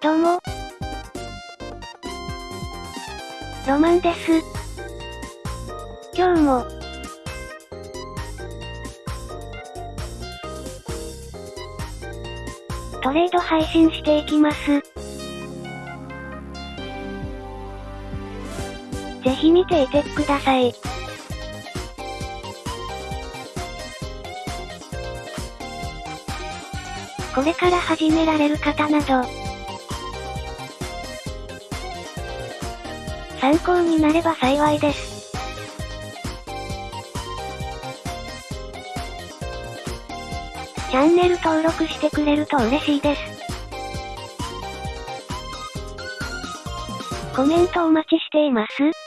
どうも。ロマンです。今日も、トレード配信していきます。ぜひ見ていてください。これから始められる方など、参考になれば幸いです。チャンネル登録してくれると嬉しいです。コメントお待ちしています。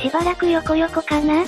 しばらく横横かな？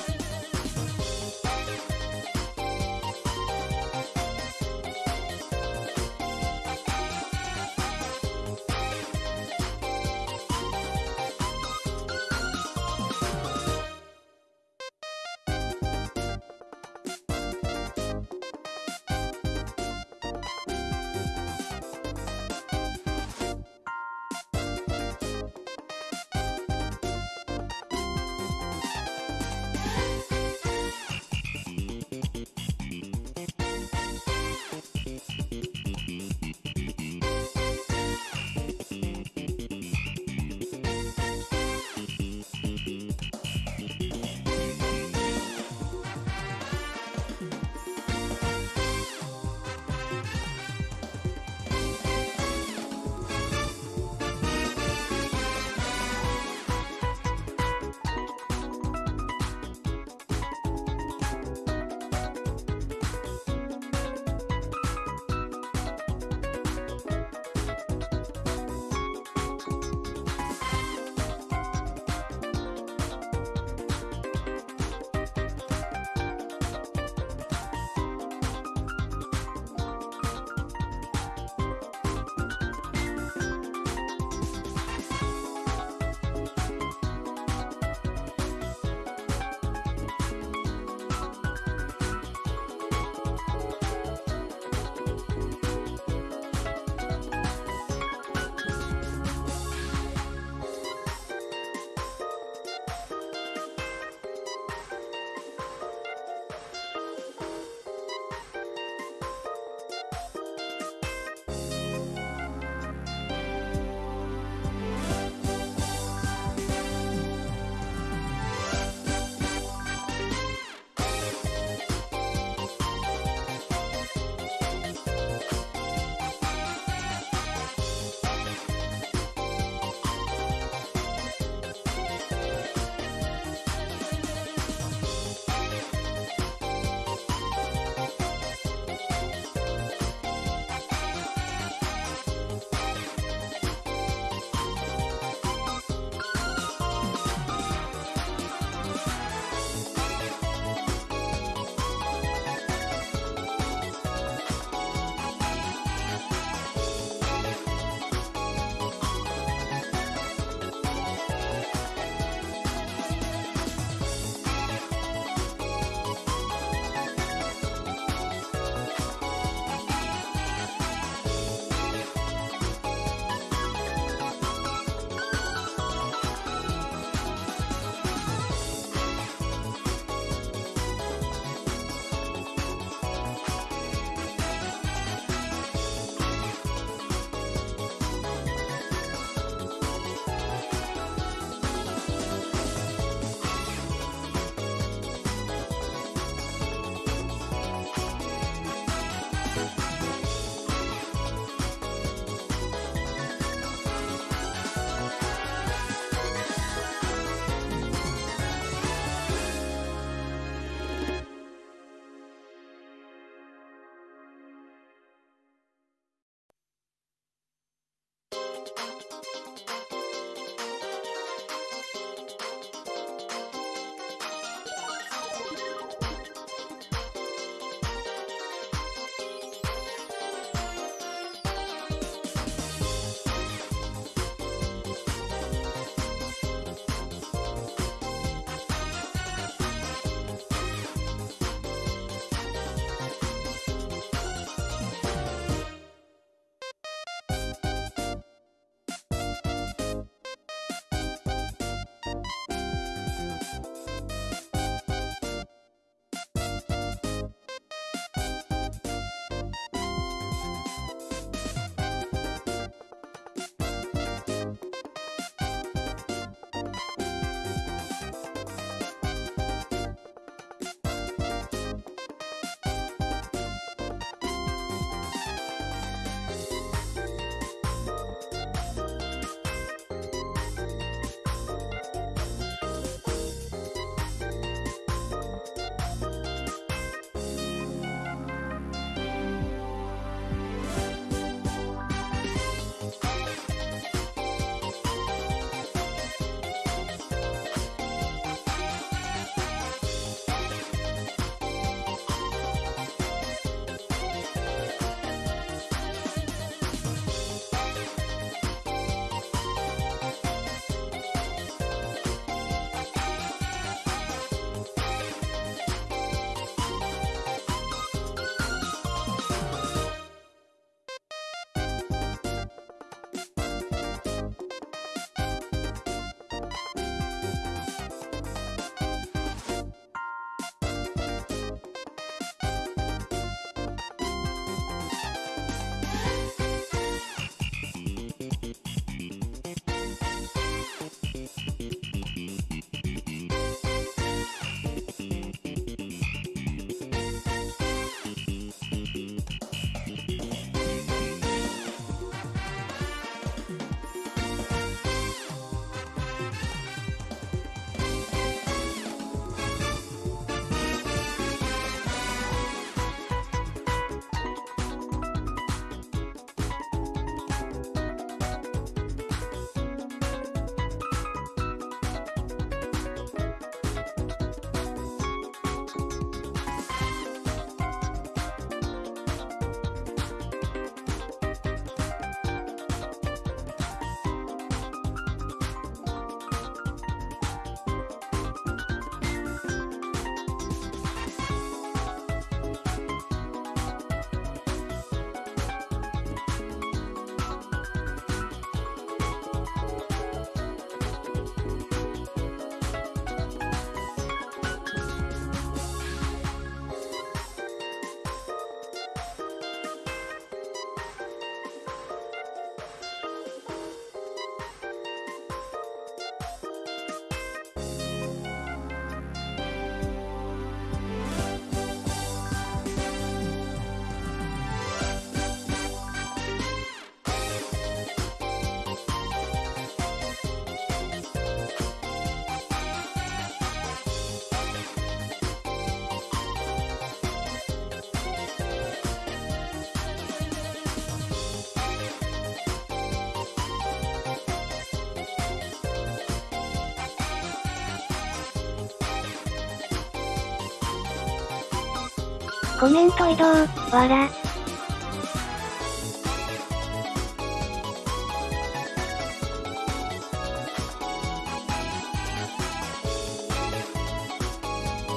コメント移動、わら。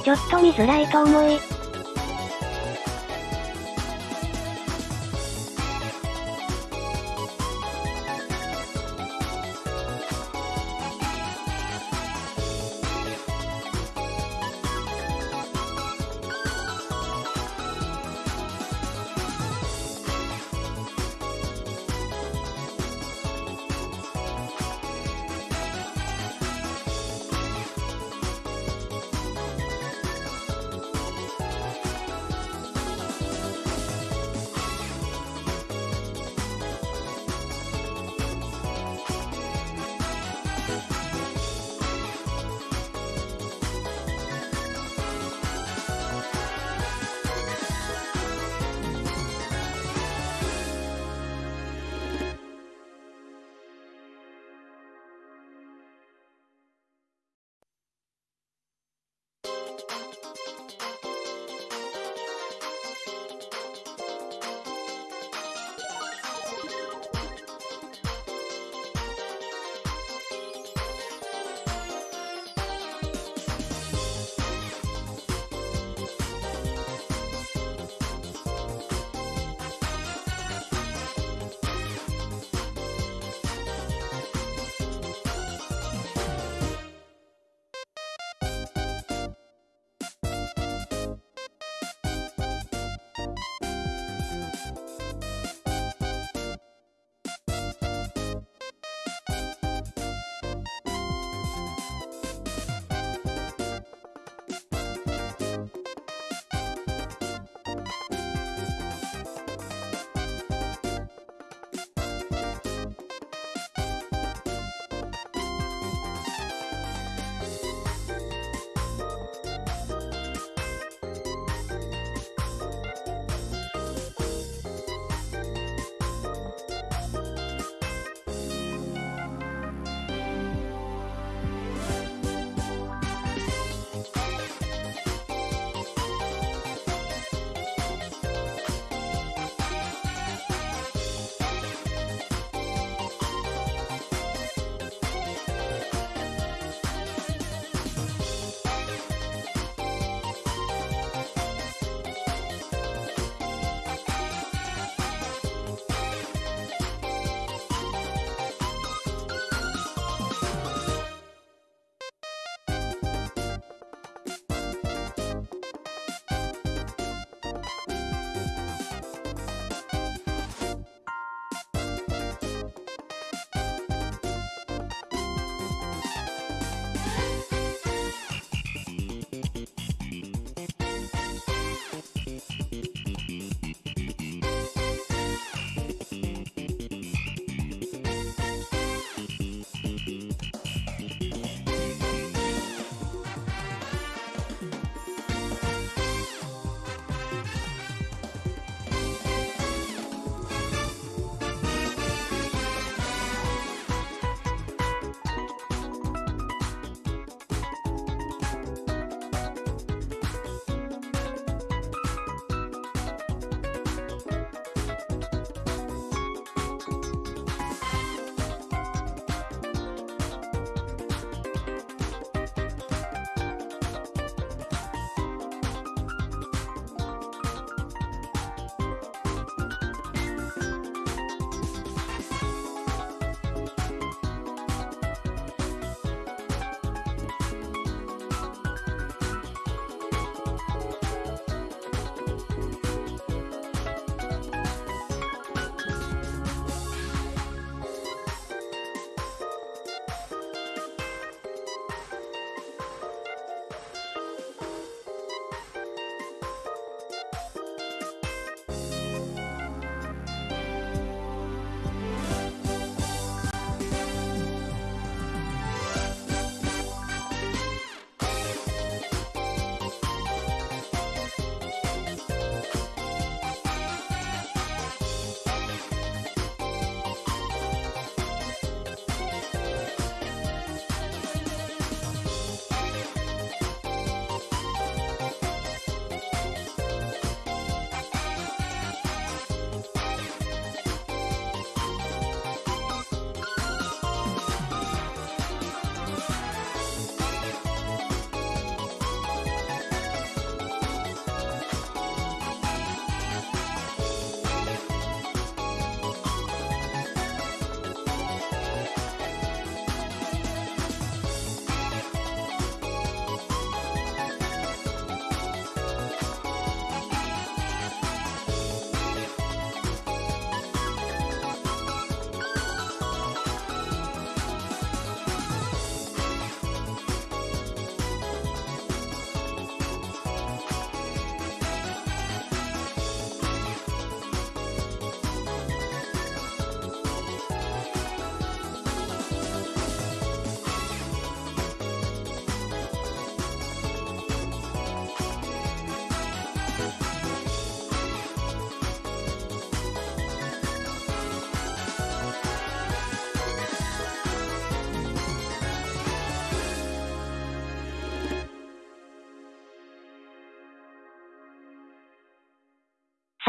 ちょっと見づらいと思い、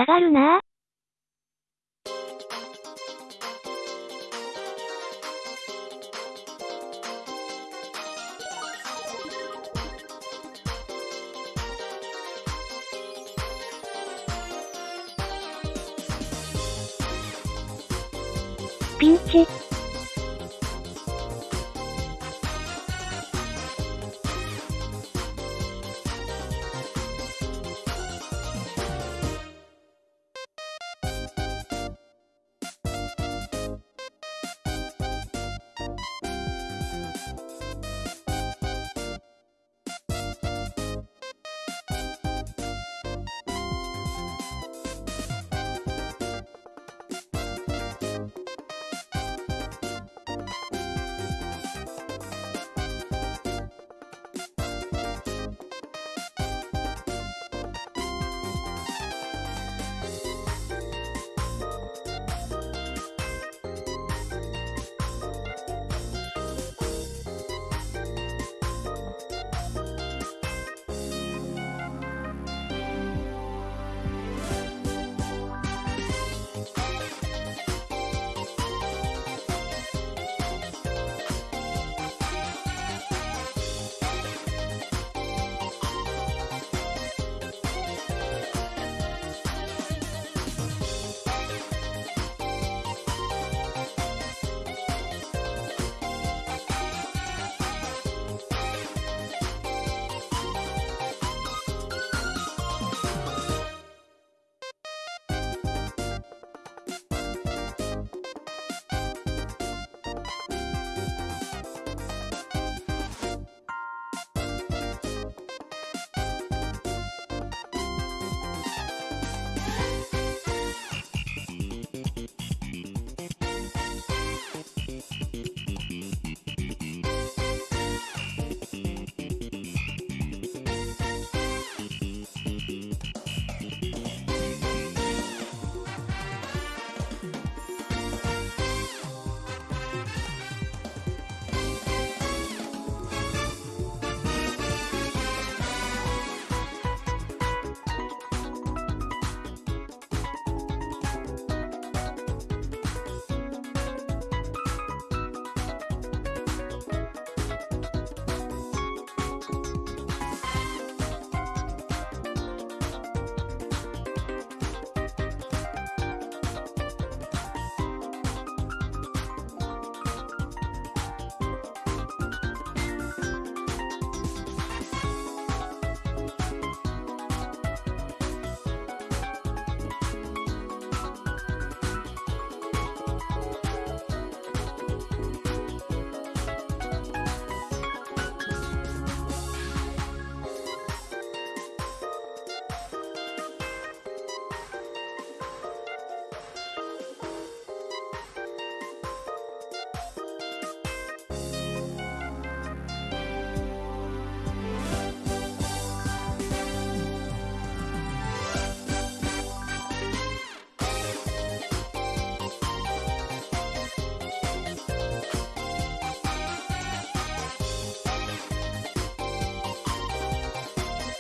下がるな。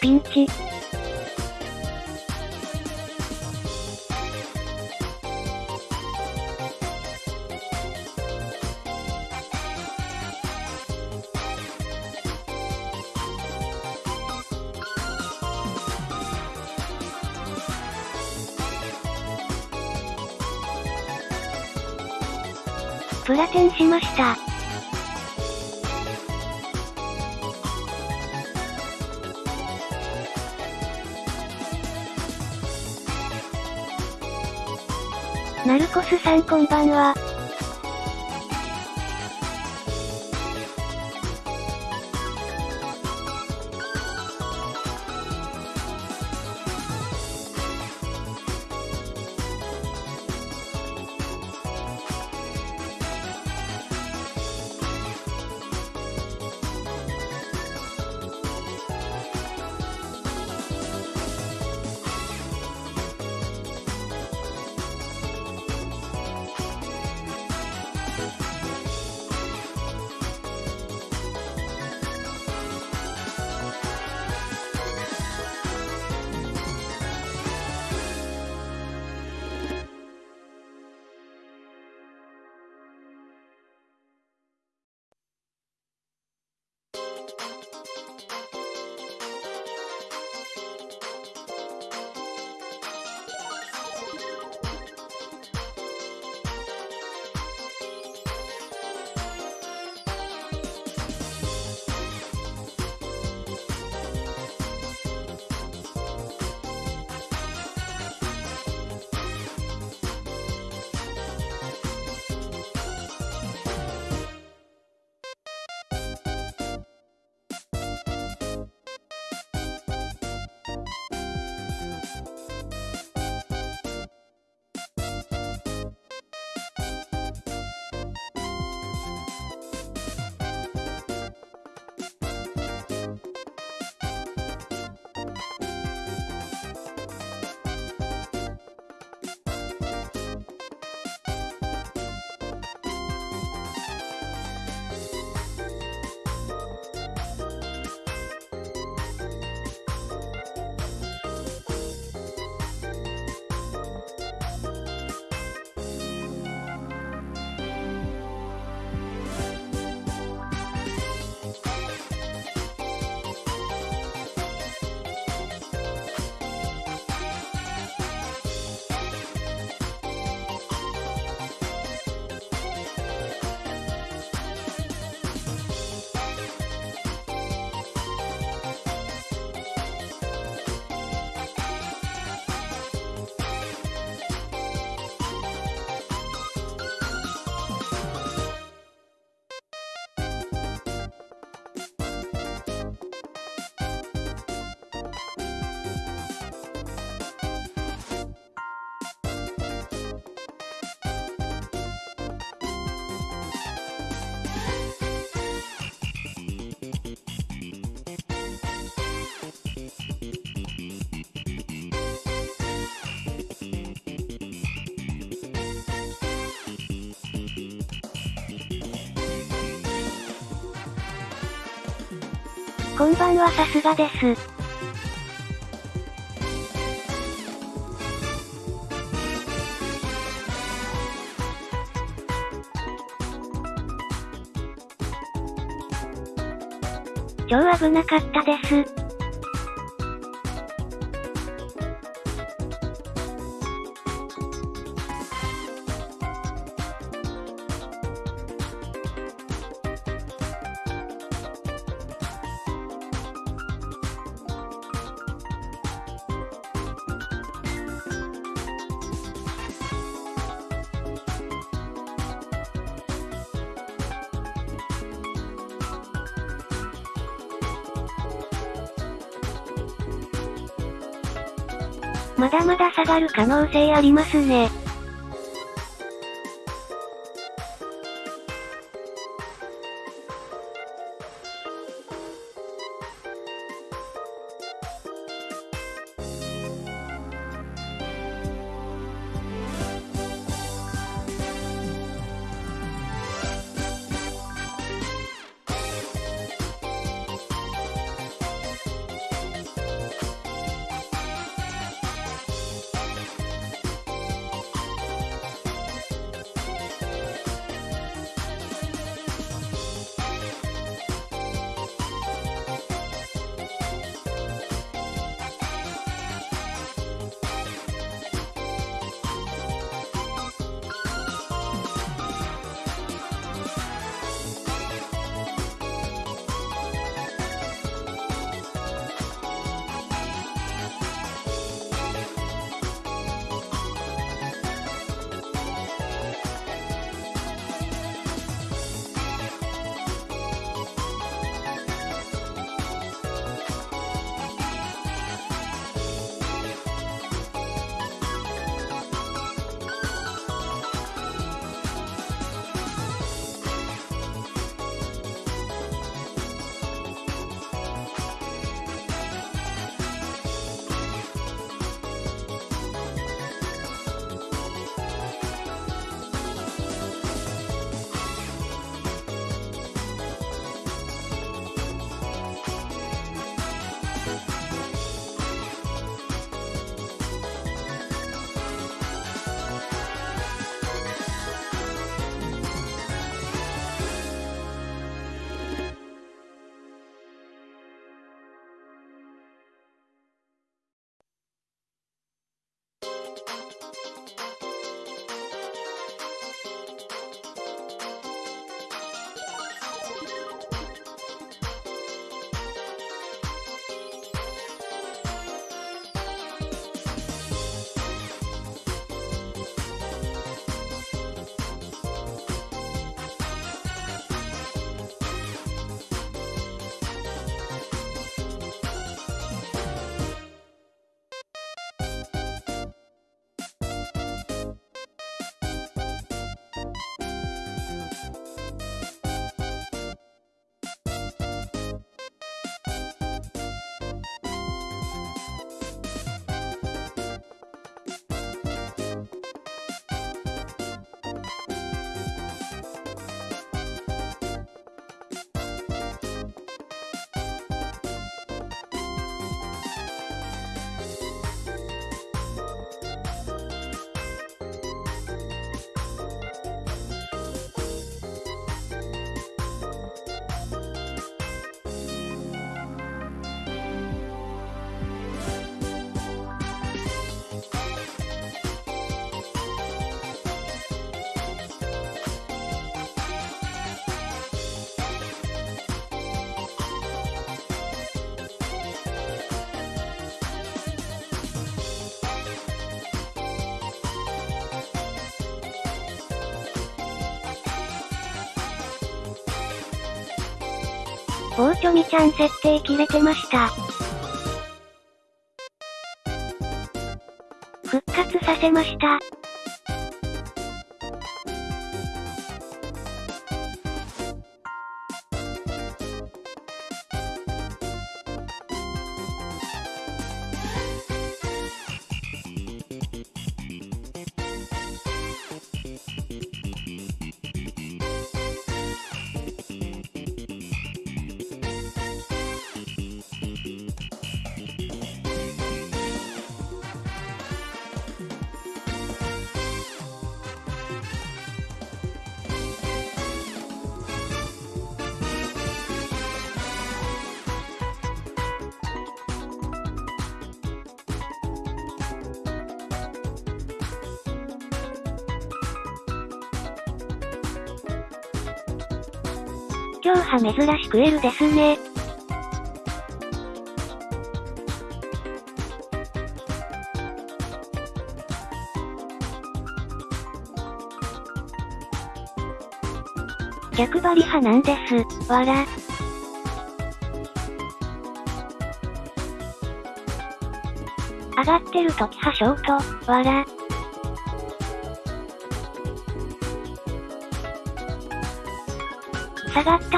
ピンチ。プラテンしました。スさんこんばんは。こんばんはさすがです。超危なかったです。まだまだ下がる可能性ありますね。ボーチョミちゃん設定切れてました。復活させました。珍しく L ですね。逆張り派なんです、わら。上がってる時派ショート、わら。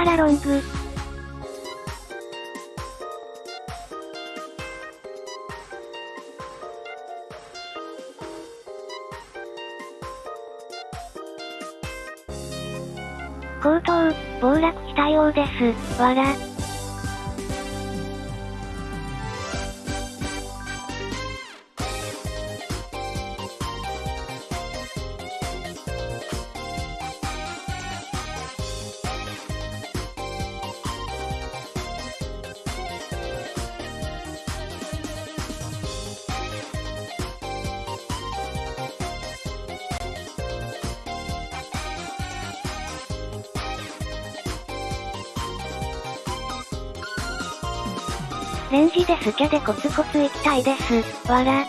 下がったらロング。高騰、暴落したようです。わら。スキャでコツコツ行きたいです。わら。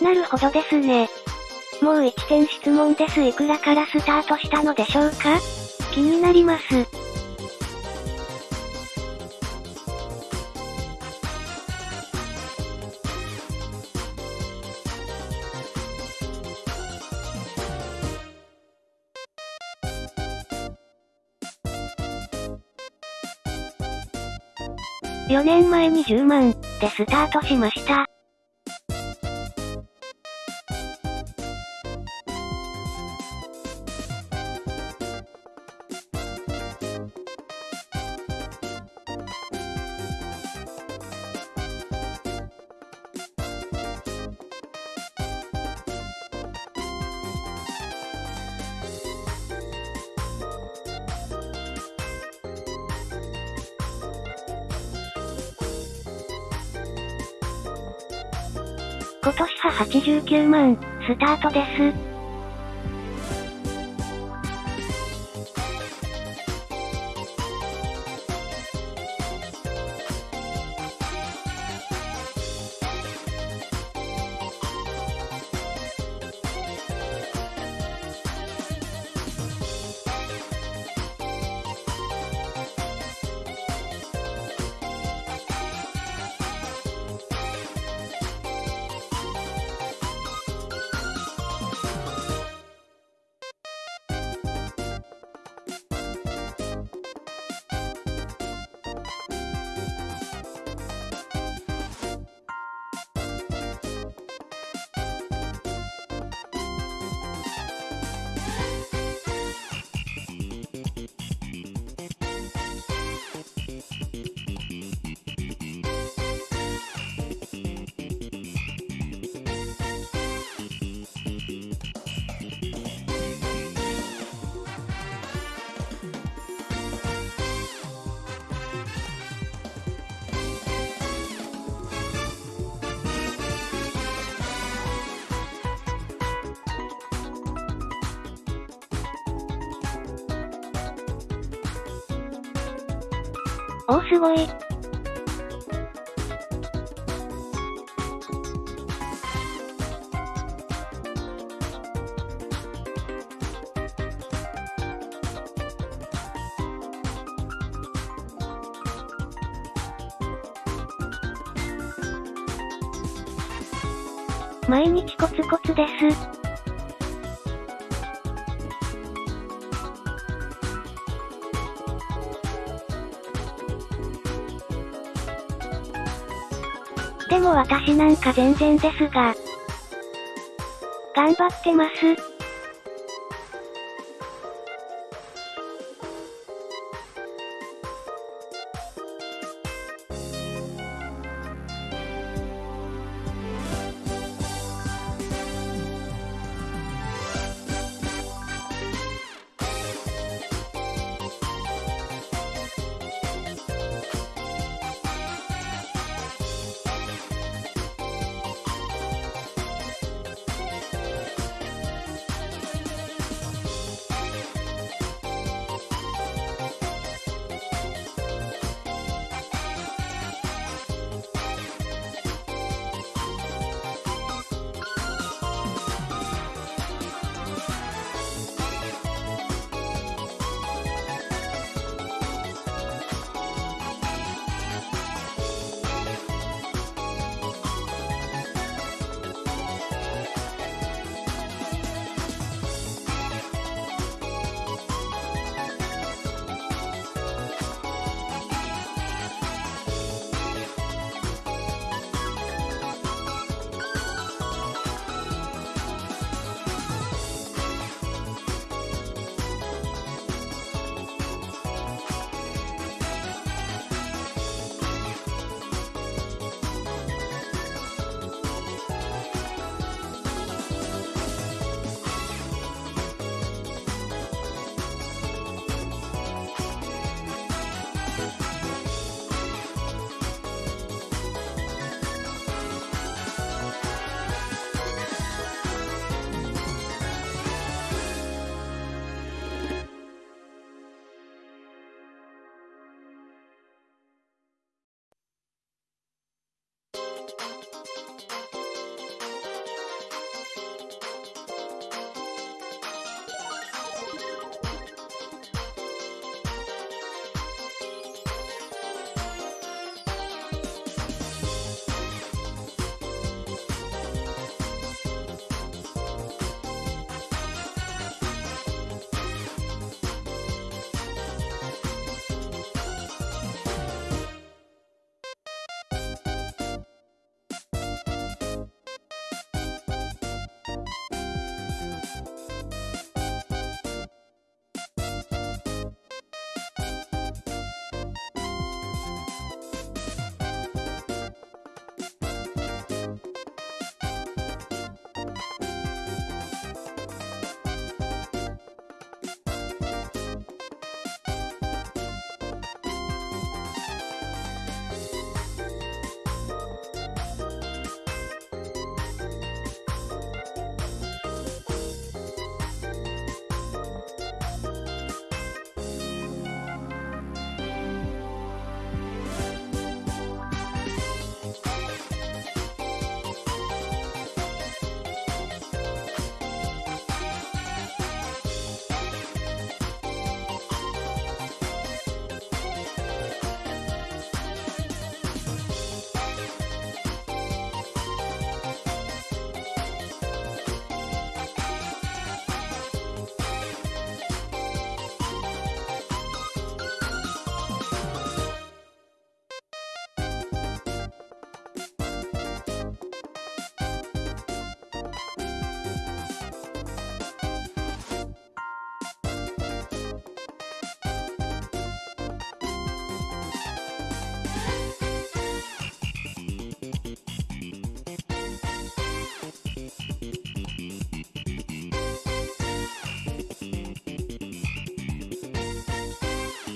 なるほどですね。もう1点質問です。いくらからスタートしたのでしょうか？気になります。4年前に10万でスタートしました。万、スタートです。すごい。毎日コツコツです。でも私なんか全然ですが。頑張ってます。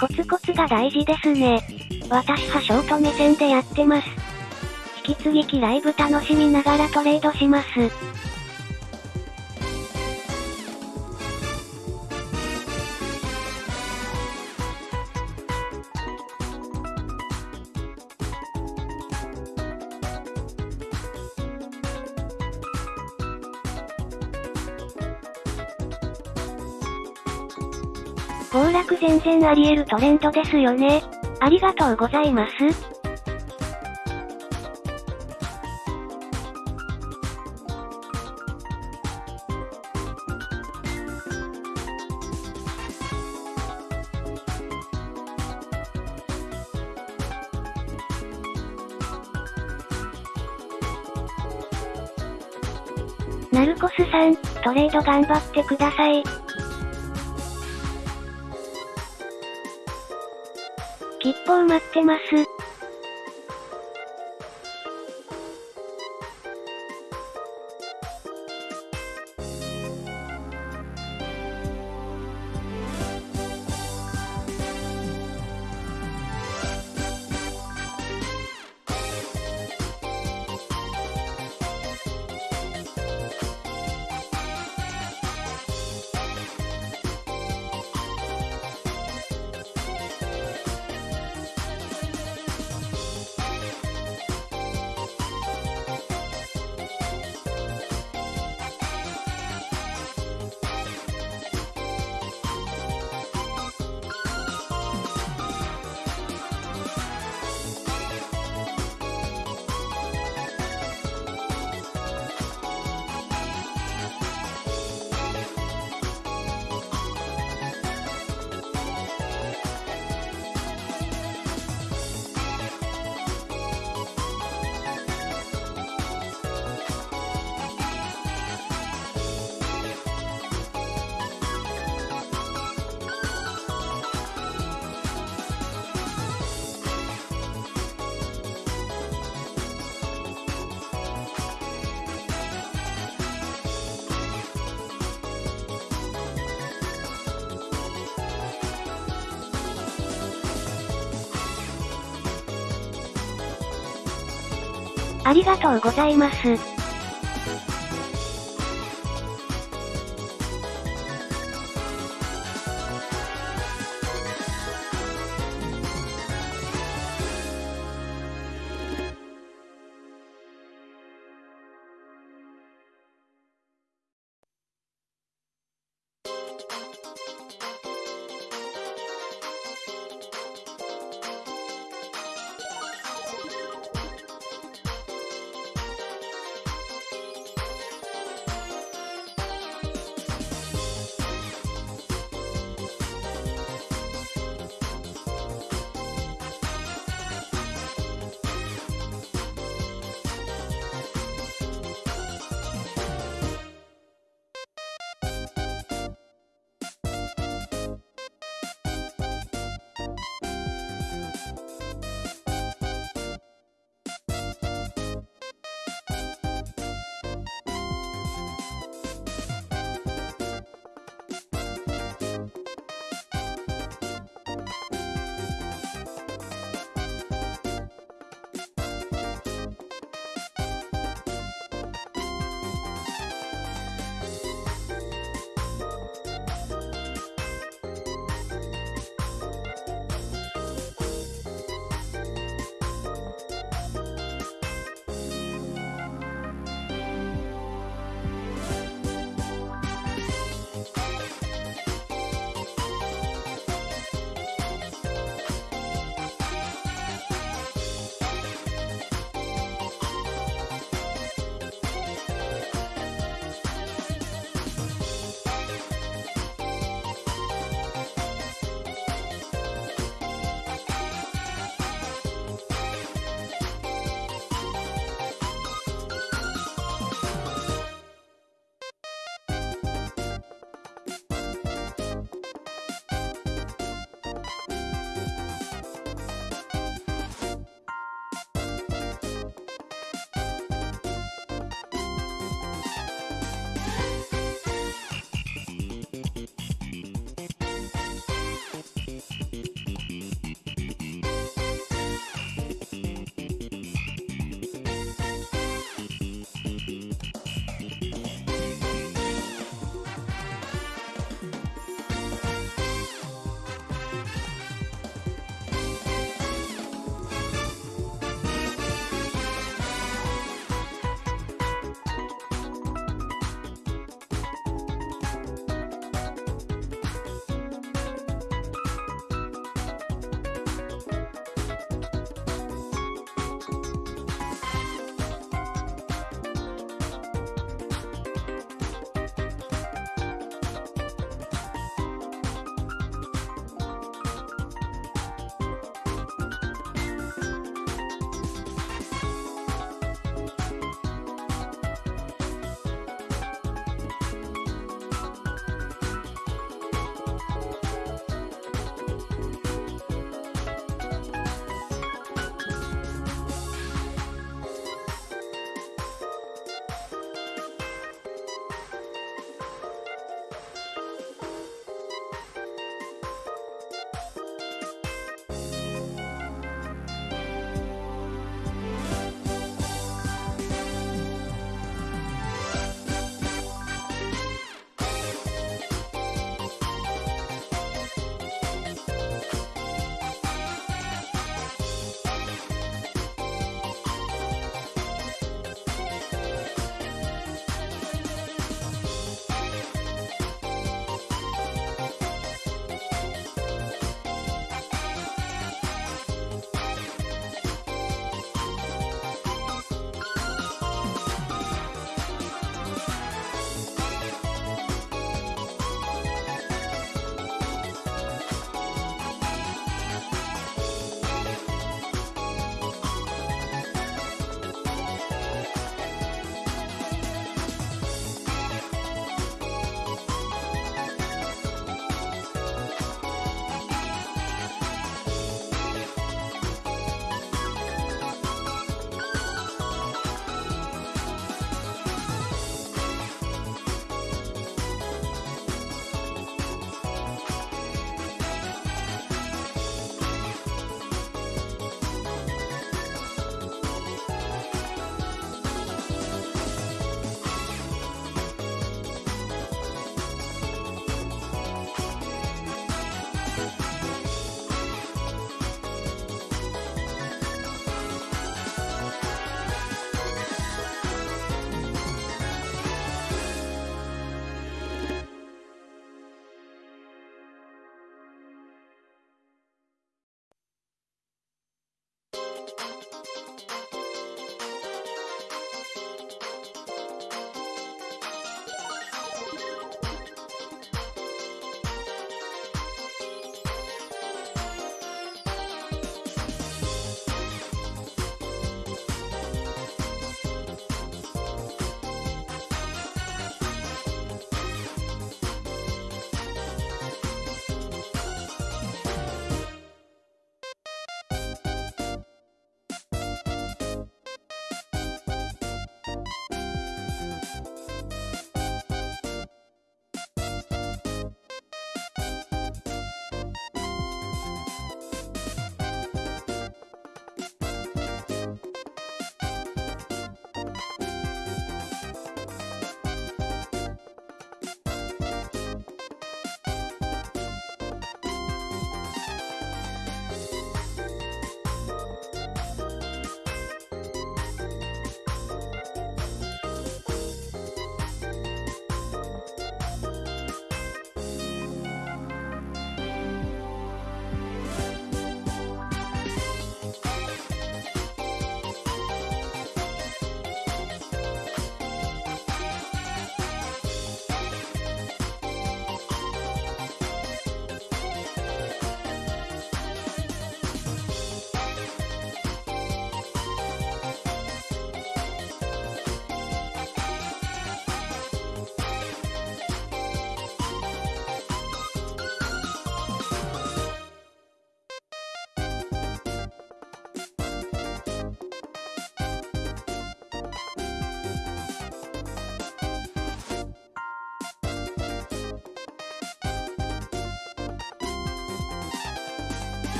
コツコツが大事ですね。私はショート目線でやってます。引き続きライブ楽しみながらトレードします。暴落全然あり得るトレンドですよね。ありがとうございます。ナルコスさん、トレード頑張ってください。切符を待ってます。ありがとうございます。